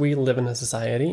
we live in a society